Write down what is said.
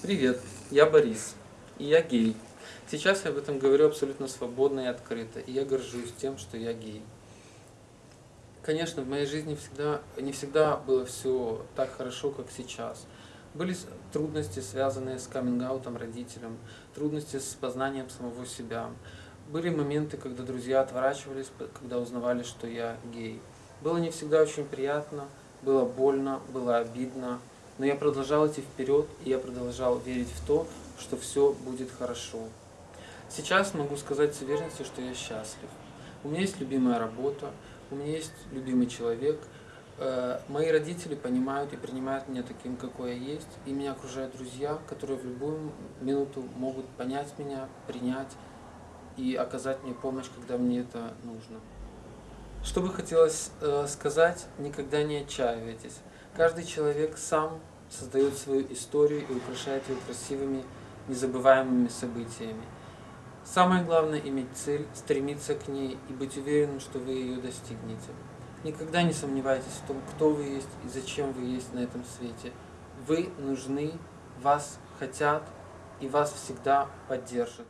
Привет, я Борис, и я гей. Сейчас я об этом говорю абсолютно свободно и открыто, и я горжусь тем, что я гей. Конечно, в моей жизни всегда, не всегда было все так хорошо, как сейчас. Были трудности, связанные с каминг-аутом родителям, трудности с познанием самого себя. Были моменты, когда друзья отворачивались, когда узнавали, что я гей. Было не всегда очень приятно, было больно, было обидно, но я продолжал идти вперед, и я продолжал верить в то, что все будет хорошо. Сейчас могу сказать с уверенностью, что я счастлив. У меня есть любимая работа, у меня есть любимый человек. Э, мои родители понимают и принимают меня таким, какой я есть. И меня окружают друзья, которые в любую минуту могут понять меня, принять и оказать мне помощь, когда мне это нужно. Что бы хотелось э, сказать, никогда не отчаивайтесь. Каждый человек сам создает свою историю и украшает ее красивыми, незабываемыми событиями. Самое главное – иметь цель, стремиться к ней и быть уверенным, что вы ее достигнете. Никогда не сомневайтесь в том, кто вы есть и зачем вы есть на этом свете. Вы нужны, вас хотят и вас всегда поддержат.